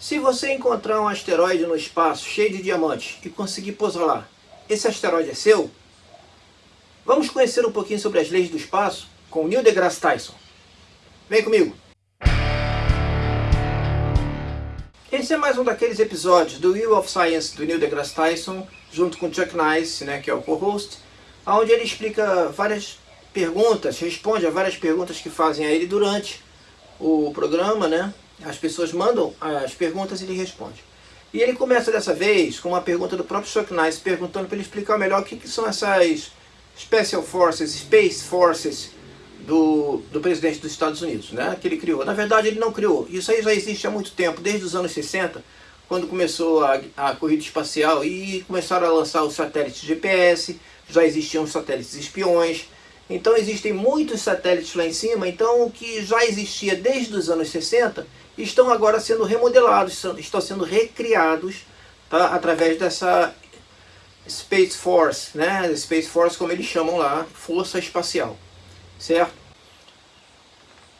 Se você encontrar um asteroide no espaço cheio de diamantes e conseguir pousar lá, esse asteroide é seu? Vamos conhecer um pouquinho sobre as leis do espaço com Neil deGrasse Tyson. Vem comigo! Esse é mais um daqueles episódios do Wheel of Science do Neil deGrasse Tyson, junto com Chuck Nice, né, que é o co-host, onde ele explica várias perguntas, responde a várias perguntas que fazem a ele durante o programa, né? As pessoas mandam as perguntas e ele responde. E ele começa dessa vez com uma pergunta do próprio Chuck Nice, perguntando para ele explicar melhor o que, que, são essas Special Forces, Space Forces do, do presidente dos Estados Unidos, né? Que ele criou. Na verdade ele não criou, isso aí já existe há muito tempo, desde os anos 60, quando começou a, a corrida espacial e começaram a lançar os satélites GPS, já existiam satélites espiões, então existem muitos satélites lá em cima, então o que já existia desde os anos 60 estão agora sendo remodelados, estão sendo recriados tá, através dessa Space Force, né? Space Force como eles chamam lá, Força Espacial, certo?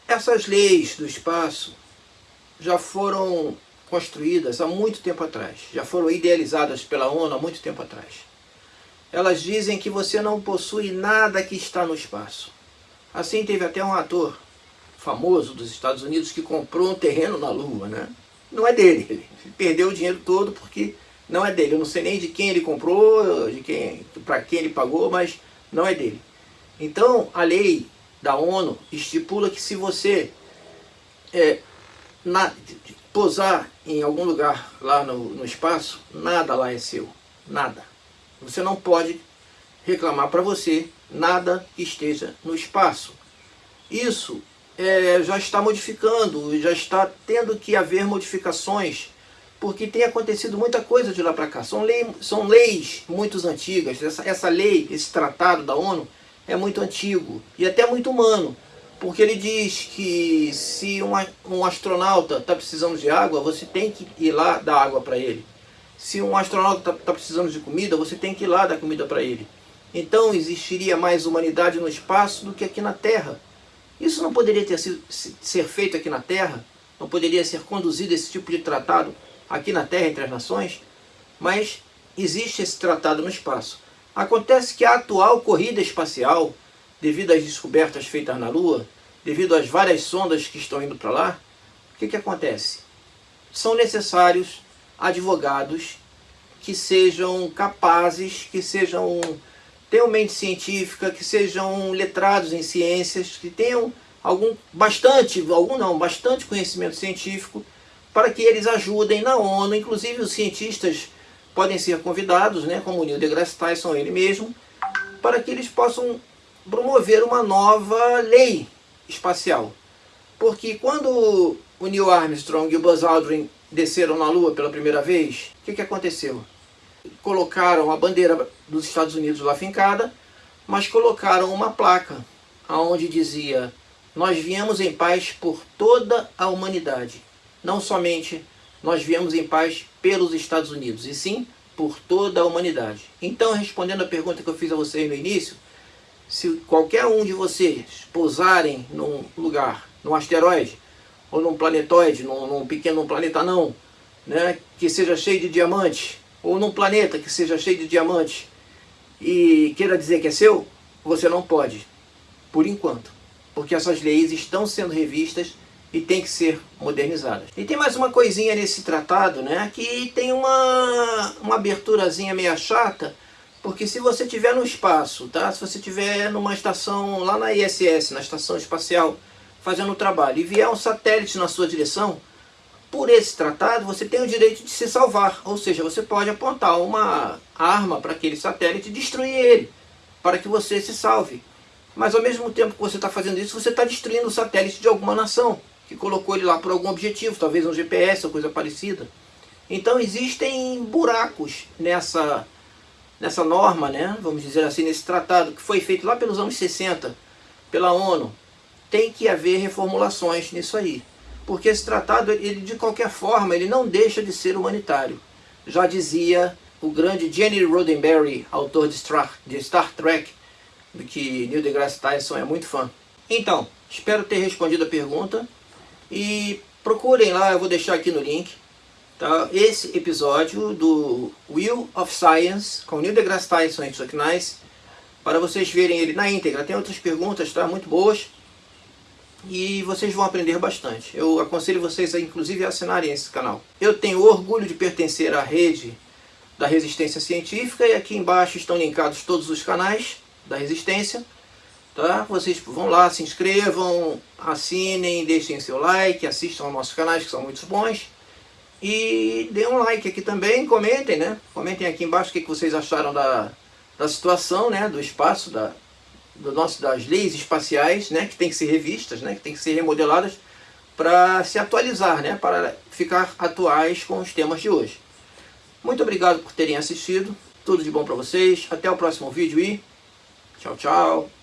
Essas leis do espaço já foram construídas há muito tempo atrás, já foram idealizadas pela ONU há muito tempo atrás elas dizem que você não possui nada que está no espaço. Assim teve até um ator famoso dos Estados Unidos que comprou um terreno na Lua, né? Não é dele, ele perdeu o dinheiro todo porque não é dele. Eu não sei nem de quem ele comprou, de quem, para quem ele pagou, mas não é dele. Então, a lei da ONU estipula que se você é, na, posar em algum lugar lá no, no espaço, nada lá é seu, nada. Você não pode reclamar para você nada que esteja no espaço. Isso é, já está modificando, já está tendo que haver modificações, porque tem acontecido muita coisa de lá para cá. São, lei, são leis muito antigas. Essa, essa lei, esse tratado da ONU, é muito antigo e até muito humano. Porque ele diz que se um, um astronauta está precisando de água, você tem que ir lá dar água para ele. Se um astronauta está tá precisando de comida, você tem que ir lá dar comida para ele. Então existiria mais humanidade no espaço do que aqui na Terra. Isso não poderia ter sido, ser feito aqui na Terra? Não poderia ser conduzido esse tipo de tratado aqui na Terra entre as nações? Mas existe esse tratado no espaço. Acontece que a atual corrida espacial, devido às descobertas feitas na Lua, devido às várias sondas que estão indo para lá, o que, que acontece? São necessários advogados que sejam capazes, que sejam tenham mente científica, que sejam letrados em ciências, que tenham algum bastante, algum não, bastante conhecimento científico para que eles ajudem na ONU, inclusive os cientistas podem ser convidados, né, como o Neil deGrasse Tyson ele mesmo, para que eles possam promover uma nova lei espacial. Porque quando o Neil Armstrong e o Buzz Aldrin desceram na Lua pela primeira vez, o que, que aconteceu? Colocaram a bandeira dos Estados Unidos lá fincada, mas colocaram uma placa onde dizia nós viemos em paz por toda a humanidade. Não somente nós viemos em paz pelos Estados Unidos, e sim por toda a humanidade. Então, respondendo a pergunta que eu fiz a vocês no início, se qualquer um de vocês pousarem num lugar, num asteroide, ou num planetoide, num, num pequeno planeta não, né, que seja cheio de diamantes, ou num planeta que seja cheio de diamantes, e queira dizer que é seu, você não pode, por enquanto, porque essas leis estão sendo revistas e tem que ser modernizadas. E tem mais uma coisinha nesse tratado, né, que tem uma, uma aberturazinha meio chata, porque se você estiver no espaço, tá? se você estiver numa estação lá na ISS, na Estação Espacial fazendo o trabalho, e vier um satélite na sua direção, por esse tratado você tem o direito de se salvar, ou seja, você pode apontar uma arma para aquele satélite e destruir ele, para que você se salve. Mas ao mesmo tempo que você está fazendo isso, você está destruindo o satélite de alguma nação, que colocou ele lá por algum objetivo, talvez um GPS ou coisa parecida. Então existem buracos nessa, nessa norma, né? vamos dizer assim, nesse tratado, que foi feito lá pelos anos 60, pela ONU, tem que haver reformulações nisso aí. Porque esse tratado, ele, de qualquer forma, ele não deixa de ser humanitário. Já dizia o grande Jenny Roddenberry, autor de Star, de Star Trek, do que Neil deGrasse Tyson é muito fã. Então, espero ter respondido a pergunta. E procurem lá, eu vou deixar aqui no link, Tá? Esse episódio do Wheel of Science, com Neil deGrasse Tyson e Chuck Nice, para vocês verem ele na íntegra. Tem outras perguntas, tá? Muito boas. E vocês vão aprender bastante. Eu aconselho vocês a, inclusive, assinarem esse canal. Eu tenho orgulho de pertencer à rede da Resistência Científica e aqui embaixo estão linkados todos os canais da Resistência. Tá? Vocês vão lá, se inscrevam, assinem, deixem seu like, assistam aos nossos canais que são muito bons. E dê um like aqui também, comentem, né? Comentem aqui embaixo o que vocês acharam da, da situação, né? Do espaço, da, das leis espaciais, né? Que tem que ser revistas, né? Que tem que ser remodeladas para se atualizar, né? Para ficar atuais com os temas de hoje. Muito obrigado por terem assistido. Tudo de bom para vocês. Até o próximo vídeo e tchau, tchau.